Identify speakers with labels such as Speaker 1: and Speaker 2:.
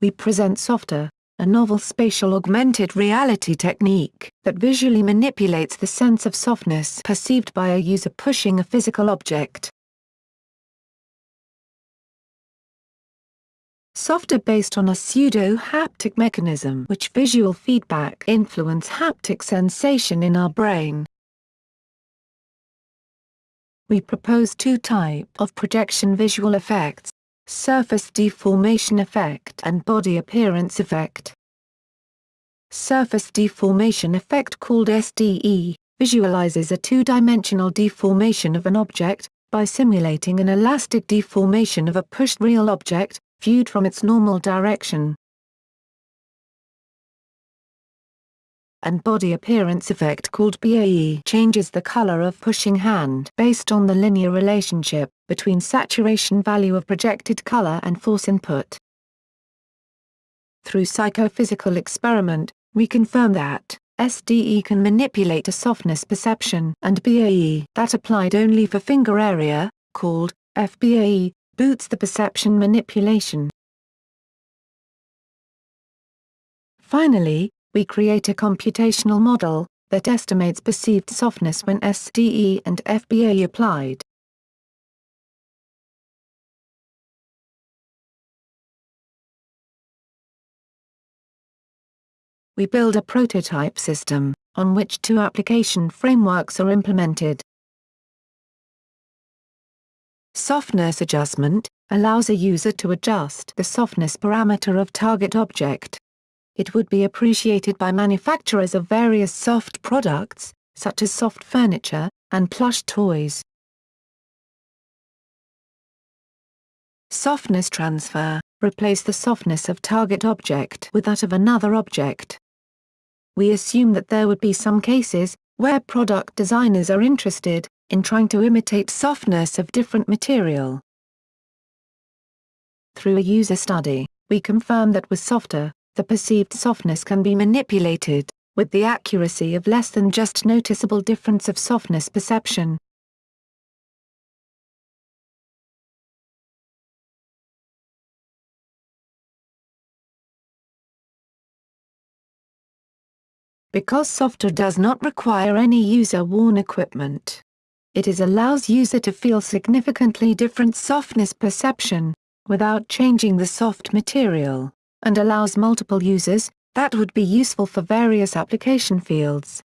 Speaker 1: we present SoftAR, a novel spatial augmented reality technique that visually manipulates the sense of softness perceived by a user pushing a physical object. SoftAR based on a pseudo-haptic mechanism which visual feedback influence haptic sensation in our brain. We propose two type of projection visual effects, surface deformation effect and body appearance effect. Surface deformation effect called SDE, visualizes a two-dimensional deformation of an object, by simulating an elastic deformation of a pushed real object, viewed from its normal direction. And body appearance effect called BAE changes the color of pushing hand based on the linear relationship between saturation value of projected color and force input. Through psychophysical experiment, we confirm that SDE can manipulate a softness perception and BAE that applied only for finger area, called FBAE, boots the perception manipulation. Finally, we create a computational model that estimates perceived softness when SDE and FBA applied. We build a prototype system, on which two application frameworks are implemented. Softness adjustment allows a user to adjust the softness parameter of target object it would be appreciated by manufacturers of various soft products, such as soft furniture, and plush toys. Softness transfer – replace the softness of target object with that of another object. We assume that there would be some cases, where product designers are interested, in trying to imitate softness of different material. Through a user study, we confirm that with SoftAR, the perceived softness can be manipulated, with the accuracy of less than just noticeable difference of softness perception. Because SoftAR does not require any user-worn equipment. It is allows user to feel significantly different softness perception, without changing the soft material and allows multiple users, that would be useful for various application fields.